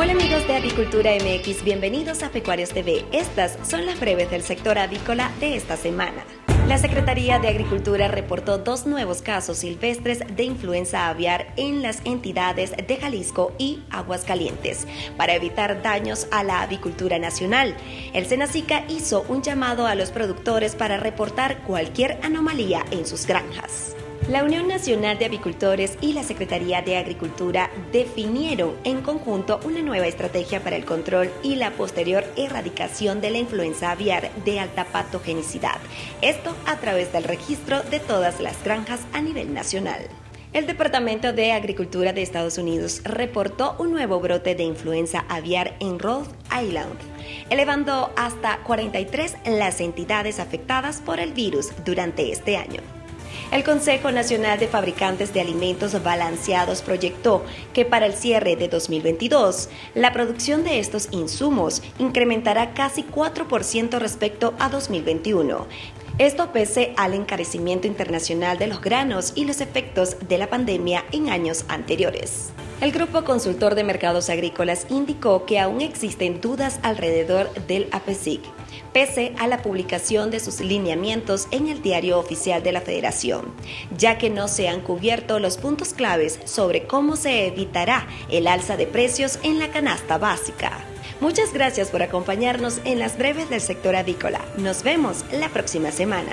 Hola amigos de Avicultura MX, bienvenidos a Pecuarios TV. Estas son las breves del sector avícola de esta semana. La Secretaría de Agricultura reportó dos nuevos casos silvestres de influenza aviar en las entidades de Jalisco y Aguascalientes para evitar daños a la avicultura nacional. El Senacica hizo un llamado a los productores para reportar cualquier anomalía en sus granjas. La Unión Nacional de Avicultores y la Secretaría de Agricultura definieron en conjunto una nueva estrategia para el control y la posterior erradicación de la influenza aviar de alta patogenicidad. Esto a través del registro de todas las granjas a nivel nacional. El Departamento de Agricultura de Estados Unidos reportó un nuevo brote de influenza aviar en Rhode Island, elevando hasta 43 las entidades afectadas por el virus durante este año. El Consejo Nacional de Fabricantes de Alimentos Balanceados proyectó que para el cierre de 2022, la producción de estos insumos incrementará casi 4% respecto a 2021. Esto pese al encarecimiento internacional de los granos y los efectos de la pandemia en años anteriores. El Grupo Consultor de Mercados Agrícolas indicó que aún existen dudas alrededor del APESIC, pese a la publicación de sus lineamientos en el diario oficial de la Federación, ya que no se han cubierto los puntos claves sobre cómo se evitará el alza de precios en la canasta básica. Muchas gracias por acompañarnos en las breves del sector avícola. Nos vemos la próxima semana.